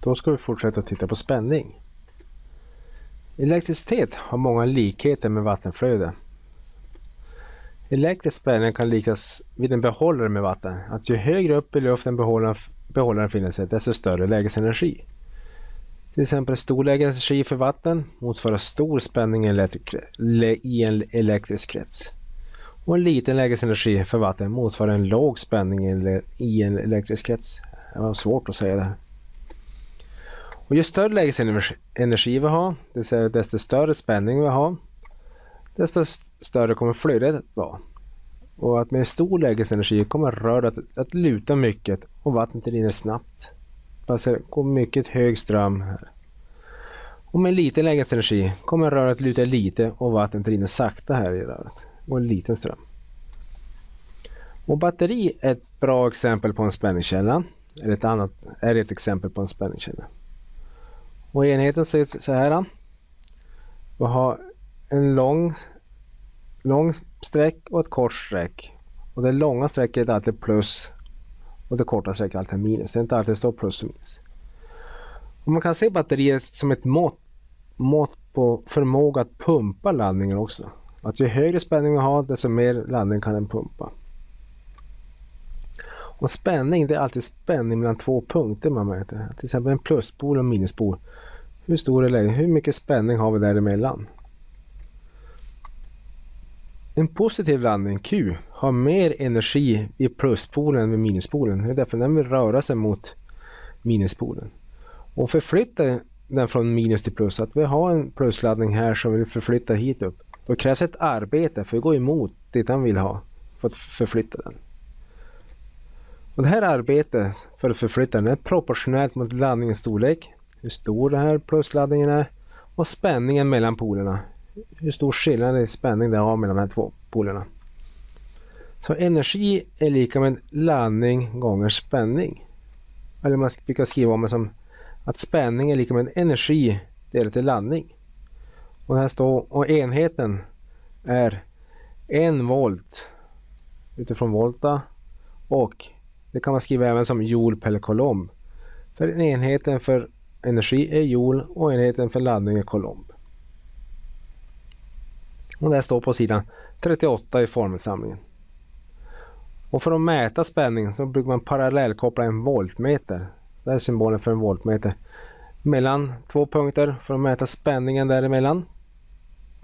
Då ska vi fortsätta titta på spänning. Elektricitet har många likheter med vattenflöde. Elektrisk spänning kan liknas vid en behållare med vatten. Att ju högre upp i luften behållaren, behållaren finner sig, desto större lägesenergi. Till exempel stor lägesenergi för vatten motsvarar stor spänning i en elektrisk krets. Och en liten lägesenergi för vatten motsvarar en låg spänning i en elektrisk krets. Det var svårt att säga det här. Och ju större lägesenergi vi har, det vill säga desto större spänning vi har, desto större kommer flödet att vara. Och att med stor lägesenergi kommer röret att, att luta mycket och vattnet rinner snabbt. Alltså det går mycket hög ström här. Och med liten lägesenergi kommer röret luta lite och vattnet rinner sakta här i röret. Och en liten ström. Och batteri är ett bra exempel på en spänningskälla. Eller ett annat är ett exempel på en spänningskälla. Och enheten ser ut så här. Vi har en lång, lång streck och ett kort streck. Och det långa strecket är alltid plus och det korta strecket är alltid minus. Det är inte alltid det står plus och minus. Och man kan se batteriet som ett mått, mått på förmåga att pumpa laddningen också. Att ju högre spänning vi har desto mer laddning kan den pumpa. Och spänning, det är alltid spänning mellan två punkter man mäter. Till exempel en pluspol och en minuspol. Hur stor är läget? Hur mycket spänning har vi däremellan? En positiv laddning, Q, har mer energi i pluspolen än vid minuspolen. Det är därför den vill röra sig mot minuspolen. Och förflytta den från minus till plus, att vi har en plusladdning här som vill förflytta hit upp. Då krävs ett arbete för att gå emot det den vill ha för att förflytta den. Och det här arbetet för att förflytta den är proportionellt mot laddningens storlek, hur stor den här plusladdningen är och spänningen mellan polerna. Hur stor skillnad i spänning det har mellan de här två polerna. Så energi är lika med laddning gånger spänning. Eller man brukar skriva om det som att spänning är lika med energi delat till laddning. Och här står och enheten är en volt utifrån volta och det kan man skriva även som joule per kolomb. För enheten för energi är joule och enheten för laddning är kolomb. Och det står på sidan 38 i formelsamlingen. Och för att mäta spänning så brukar man parallellkoppla en voltmeter. Det är symbolen för en voltmeter. Mellan två punkter för att mäta spänningen däremellan.